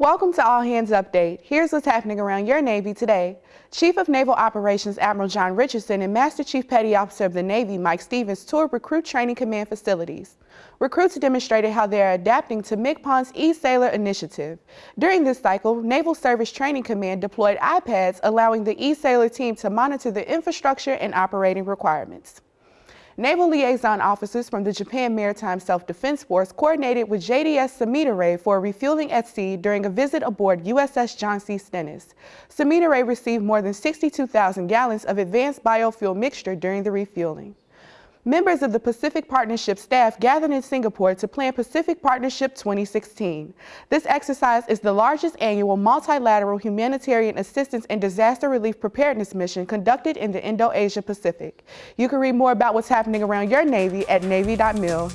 Welcome to All Hands Update. Here's what's happening around your Navy today. Chief of Naval Operations Admiral John Richardson and Master Chief Petty Officer of the Navy Mike Stevens toured Recruit Training Command facilities. Recruits demonstrated how they are adapting to MCPON's e-Sailor initiative. During this cycle, Naval Service Training Command deployed iPads allowing the e-Sailor team to monitor the infrastructure and operating requirements. Naval liaison officers from the Japan Maritime Self-Defense Force coordinated with JDS Samidare for refueling at sea during a visit aboard USS John C. Stennis. Samidare received more than 62,000 gallons of advanced biofuel mixture during the refueling. Members of the Pacific Partnership staff gathered in Singapore to plan Pacific Partnership 2016. This exercise is the largest annual multilateral humanitarian assistance and disaster relief preparedness mission conducted in the Indo-Asia Pacific. You can read more about what's happening around your Navy at Navy.mil.